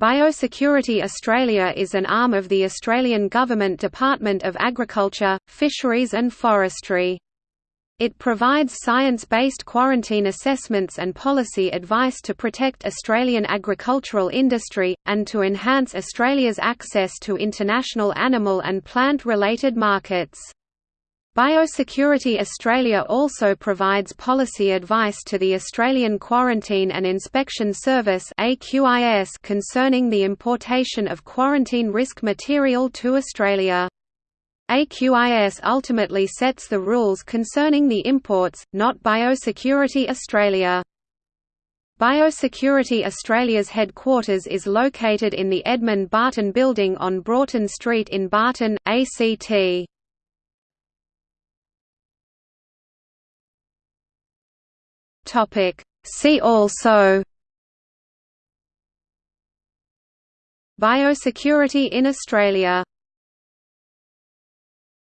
Biosecurity Australia is an arm of the Australian Government Department of Agriculture, Fisheries and Forestry. It provides science-based quarantine assessments and policy advice to protect Australian agricultural industry, and to enhance Australia's access to international animal and plant-related markets. Biosecurity Australia also provides policy advice to the Australian Quarantine and Inspection Service concerning the importation of quarantine risk material to Australia. AQIS ultimately sets the rules concerning the imports, not Biosecurity Australia. Biosecurity Australia's headquarters is located in the Edmund Barton Building on Broughton Street in Barton, ACT. Topic. See also Biosecurity in Australia